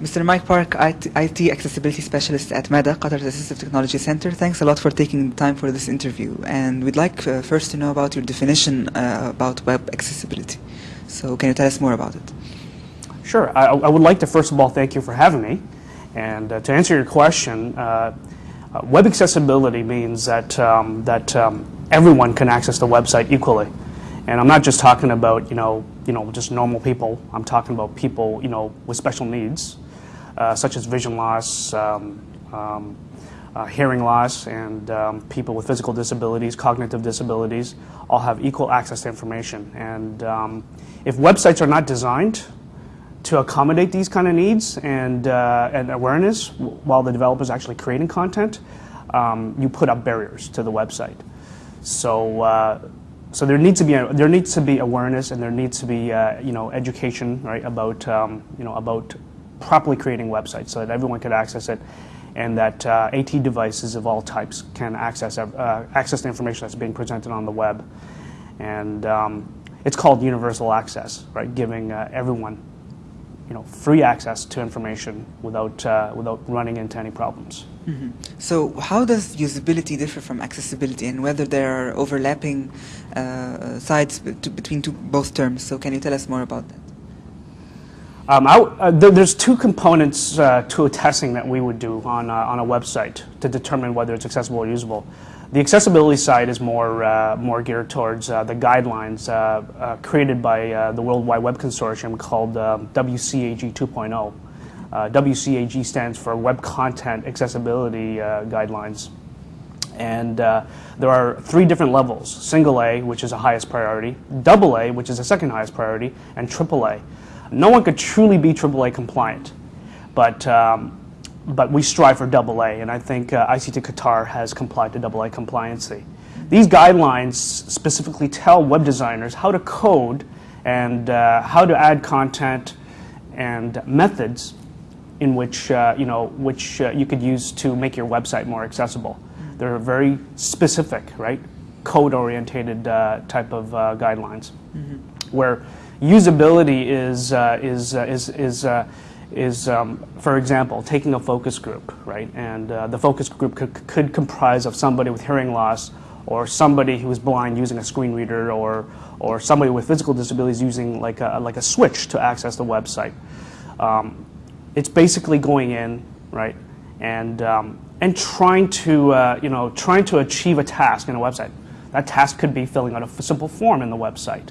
Mr. Mike Park, IT, IT Accessibility Specialist at Mada, Qatar's Assistive Technology Center. Thanks a lot for taking the time for this interview. And we'd like uh, first to know about your definition uh, about web accessibility. So can you tell us more about it? Sure. I, I would like to first of all thank you for having me. And uh, to answer your question, uh, uh, web accessibility means that, um, that um, everyone can access the website equally. And I'm not just talking about, you know, you know, just normal people. I'm talking about people, you know, with special needs, such as vision loss, um, um, uh, hearing loss, and um, people with physical disabilities, cognitive disabilities, all have equal access to information. And um, if websites are not designed to accommodate these kind of needs and, uh, and awareness while the developer is actually creating content, um, you put up barriers to the website. So, uh, so there needs to be a, there needs to be awareness and there needs to be uh, you know education right about um, you know about properly creating websites so that everyone can access it and that uh, AT devices of all types can access uh, access the information that's being presented on the web and um, it's called universal access right giving uh, everyone you know free access to information without uh, without running into any problems. Mm -hmm. So how does usability differ from accessibility and whether there are overlapping uh, sides between two, both terms? So can you tell us more about that? Um, I, uh, th there's two components uh, to a testing that we would do on, uh, on a website to determine whether it's accessible or usable. The accessibility side is more, uh, more geared towards uh, the guidelines uh, created by the World Wide Web Consortium called WCAG 2.0. Uh, WCAG stands for Web Content Accessibility Guidelines. And there are three different levels, single A, which is the highest priority, double A, which is the second highest priority, and triple A. No one could truly be AAA compliant, but, um, but we strive for double A, and I think uh, ICT Qatar has complied to double A compliancy. These guidelines specifically tell web designers how to code and uh, how to add content and methods in which, uh, you know, which uh, you could use to make your website more accessible. They're very specific, right? Code-orientated uh, type of uh, guidelines, mm -hmm. where usability is, uh, is, uh, is, is, is um, for example, taking a focus group, right? And the focus group could, could comprise of somebody with hearing loss or somebody who is blind using a screen reader or, or somebody with physical disabilities using like a, like a switch to access the website. Um, it's basically going in, right, and, um, and trying to, uh, you know, trying to achieve a task in a website. That task could be filling out a simple form in the website.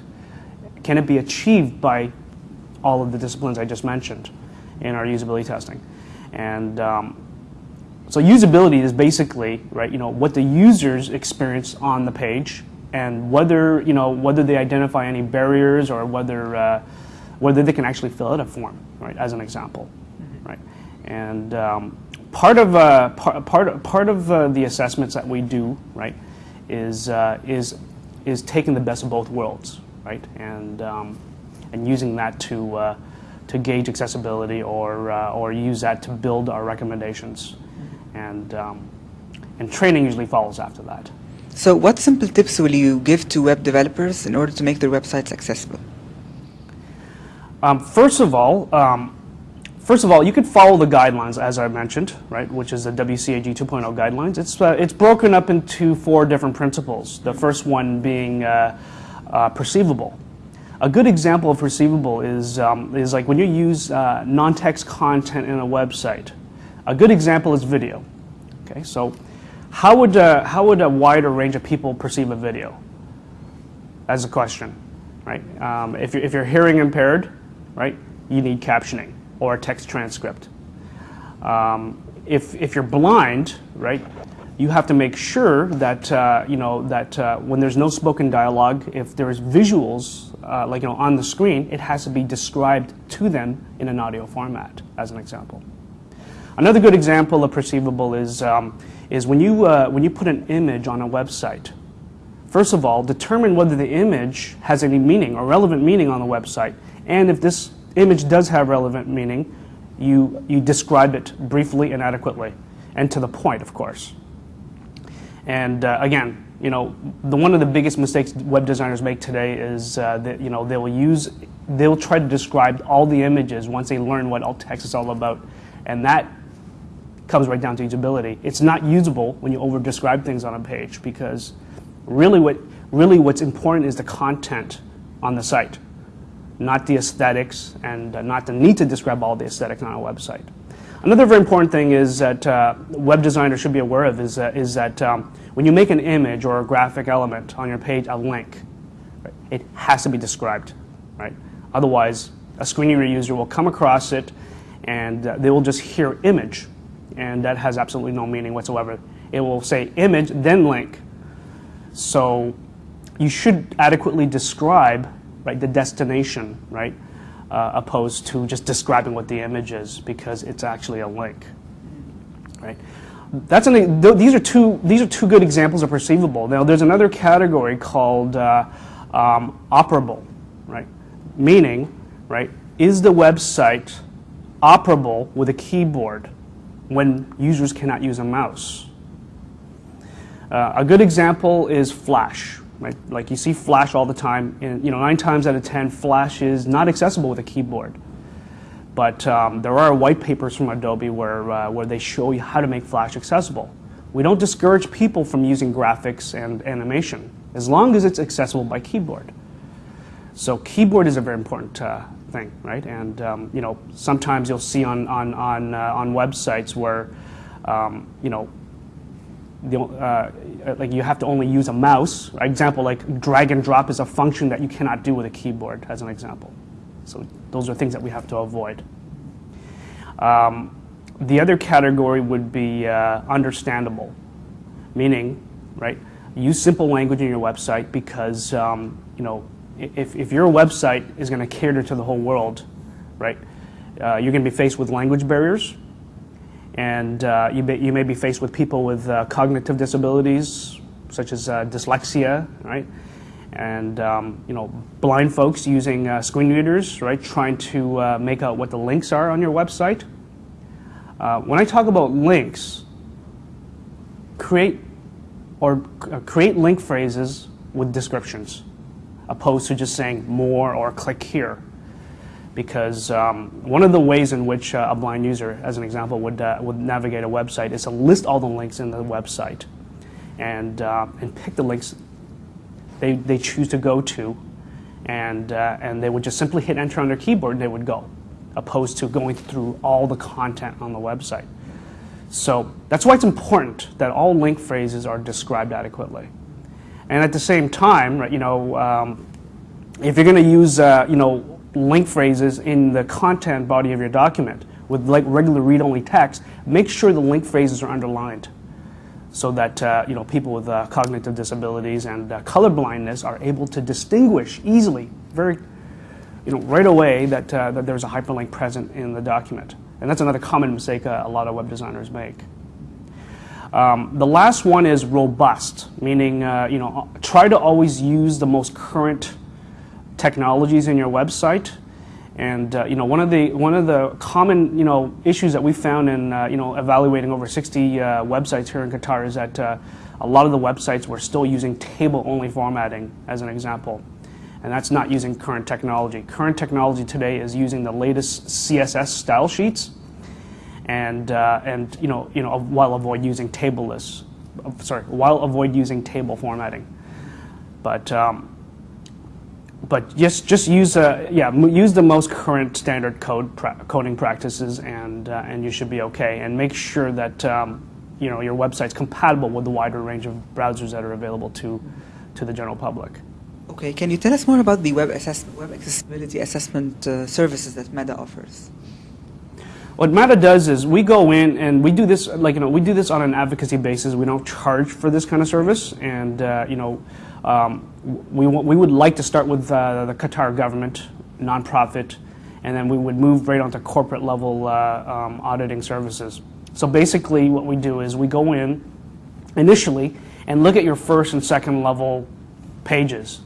Can it be achieved by all of the disciplines I just mentioned in our usability testing? And um, so usability is basically, right, you know, what the users experience on the page and whether, you know, whether they identify any barriers or whether, uh, whether they can actually fill out a form, right, as an example. right? And um, part of uh, part part part of uh, the assessments that we do, right, is uh, is is taking the best of both worlds, right, and um, and using that to uh, to gauge accessibility or uh, or use that to build our recommendations, and um, and training usually follows after that. So, what simple tips will you give to web developers in order to make their websites accessible? Um, first of all um, First of all, you could follow the guidelines, as I mentioned, right, which is the WCAG 2.0 guidelines. It's, uh, it's broken up into four different principles, the first one being uh, uh, perceivable. A good example of perceivable is, um, is like when you use uh, non-text content in a website. A good example is video. Okay, so how would, uh, how would a wider range of people perceive a video? As a question, right? Um, if, you're, if you're hearing impaired, right, you need captioning or a text transcript. Um, if, if you're blind, right, you have to make sure that, uh, you know, that uh, when there's no spoken dialogue, if there's visuals, uh, like, you know, on the screen, it has to be described to them in an audio format, as an example. Another good example of perceivable is, um, is when, you, uh, when you put an image on a website. First of all, determine whether the image has any meaning or relevant meaning on the website, and if this image does have relevant meaning, you, you describe it briefly and adequately, and to the point, of course. And uh, again, you know, the, one of the biggest mistakes web designers make today is uh, that you know they will use, they'll try to describe all the images once they learn what alt text is all about, and that comes right down to usability. It's not usable when you over describe things on a page because really what really what's important is the content on the site, not the aesthetics and uh, not the need to describe all the aesthetics on a website. Another very important thing is that uh, web designers should be aware of is, is that um, when you make an image or a graphic element on your page, a link, right, it has to be described, right? Otherwise, a screen reader user will come across it and uh, they will just hear image, and that has absolutely no meaning whatsoever. It will say image, then link. So you should adequately describe right, the destination, right? Uh, opposed to just describing what the image is because it's actually a link, right? That's an, these are two these are two good examples of perceivable. Now there's another category called uh, um, operable, right? Meaning, right, is the website operable with a keyboard when users cannot use a mouse? Uh, a good example is Flash, Right? Like you see Flash all the time, and you know nine times out of ten, Flash is not accessible with a keyboard. But um, there are white papers from Adobe where uh, where they show you how to make Flash accessible. We don't discourage people from using graphics and animation as long as it's accessible by keyboard. So keyboard is a very important uh, thing, right? And um, you know sometimes you'll see on on on uh, on websites where um, you know the, uh, like you have to only use a mouse. Example, like drag and drop is a function that you cannot do with a keyboard, as an example. So those are things that we have to avoid. Um, the other category would be uh, understandable, meaning, right, use simple language in your website because, um, you know, if, if your website is going to cater to the whole world, right, uh, you're going to be faced with language barriers, and uh, you, may, you may be faced with people with uh, cognitive disabilities, such as uh, dyslexia, right? And um, you know, blind folks using uh, screen readers, right? Trying to uh, make out what the links are on your website. When I talk about links, create or create link phrases with descriptions, opposed to just saying more or click here because um, one of the ways in which uh, a blind user, as an example, would, uh, would navigate a website is to list all the links in the website and, uh, and pick the links they, they choose to go to and, uh, and they would just simply hit enter on their keyboard and they would go, opposed to going through all the content on the website. So that's why it's important that all link phrases are described adequately. And at the same time, right, you know, um, if you're going to use, uh, you know, link phrases in the content body of your document with like regular read-only text, make sure the link phrases are underlined so that uh, you know people with uh, cognitive disabilities and uh, color blindness are able to distinguish easily, very you know right away that uh, that there's a hyperlink present in the document, and that's another common mistake uh, a lot of web designers make. Um, the last one is robust, meaning uh, you know try to always use the most current technologies in your website. And uh, you know, one of the one of the common you know issues that we found in uh, you know evaluating over 60 uh, websites here in Qatar is that uh, a lot of the websites were still using table-only formatting as an example, and that's not using current technology. Current technology today is using the latest CSS style sheets, and uh, and you know you know while avoid using tableless, sorry, while avoid using table formatting, but um, but just just use uh, yeah use the most current standard code pra coding practices and uh, and you should be okay and make sure that um, you know your website's compatible with the wider range of browsers that are available to to the general public. Okay, can you tell us more about the web, web accessibility assessment uh, services that Mada offers? What Mada does is we go in and we do this like you know we do this on an advocacy basis. We don't charge for this kind of service, and uh, you know um, we, we would like to start with uh, the Qatar government, nonprofit, and then we would move right onto corporate level uh, um, auditing services. So basically what we do is we go in initially and look at your first and second level pages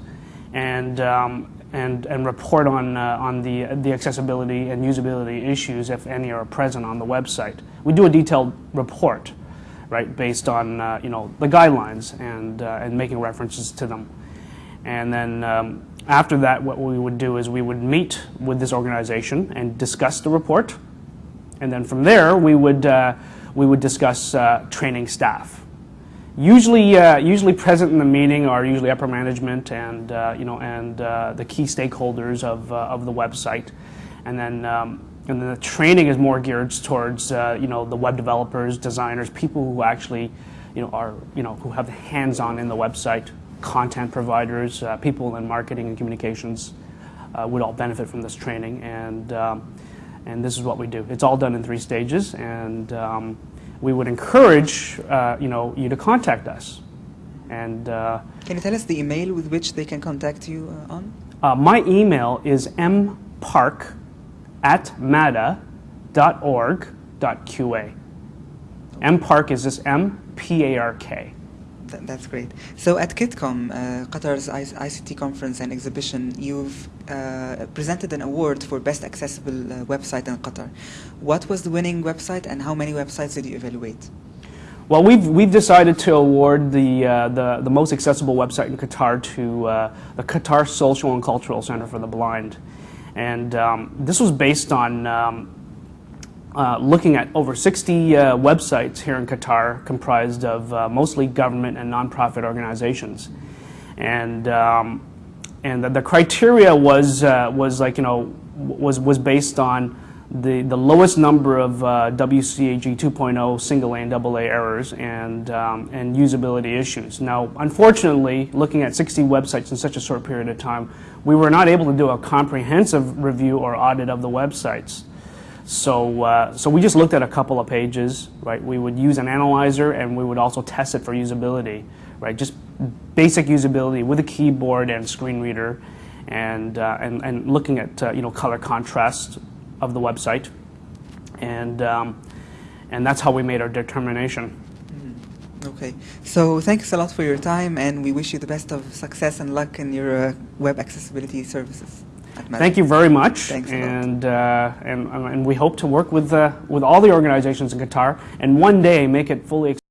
and, um, and, and report on, uh, on the, the accessibility and usability issues, if any are present on the website. We do a detailed report right, based on uh, you know the guidelines and uh, and making references to them. And then um, after that, what we would do is we would meet with this organization and discuss the report. And then from there, we would uh, we would discuss uh, training staff. Usually, uh, usually present in the meeting are usually upper management and uh, you know and uh, the key stakeholders of uh, of the website, and then um, and then the training is more geared towards uh, you know the web developers, designers, people who actually you know are you know who have the hands-on in the website, content providers, uh, people in marketing and communications would all benefit from this training and. Um, and this is what we do. It's all done in three stages, and um, we would encourage uh, you know you to contact us. And uh, Can you tell us the email with which they can contact you uh, on? uh, my email is mpark at mada.org.qa. mpark is just M P A R K. Th- that's great. So at QITCOM, uh, Qatar's I- ICT conference and exhibition, you've uh, presented an award for best accessible uh, website in Qatar. What was the winning website, and how many websites did you evaluate? Well, we've, we've decided to award the, uh, the, the most accessible website in Qatar to uh, the Qatar Social and Cultural Center for the Blind. And um, this was based on um, uh, looking at over 60 uh, websites here in Qatar comprised of uh, mostly government and nonprofit organizations. And, um, and the, the criteria was, uh, was like, you know, was, was based on the, the lowest number of uh, WCAG 2.0 single A and double A errors and, um, and usability issues. Now, unfortunately, looking at 60 websites in such a short period of time, we were not able to do a comprehensive review or audit of the websites. So, uh, so we just looked at a couple of pages, right? We would use an analyzer and we would also test it for usability, right? Just basic usability with a keyboard and screen reader and, uh, and, and looking at, uh, you know, color contrast of the website. And, um, and that's how we made our determination. Okay. So thanks a lot for your time, and we wish you the best of success and luck in your uh, web accessibility services. Thank you very much. Thanks and, uh, and, and we hope to work with, uh, with all the organizations in Qatar and one day make it fully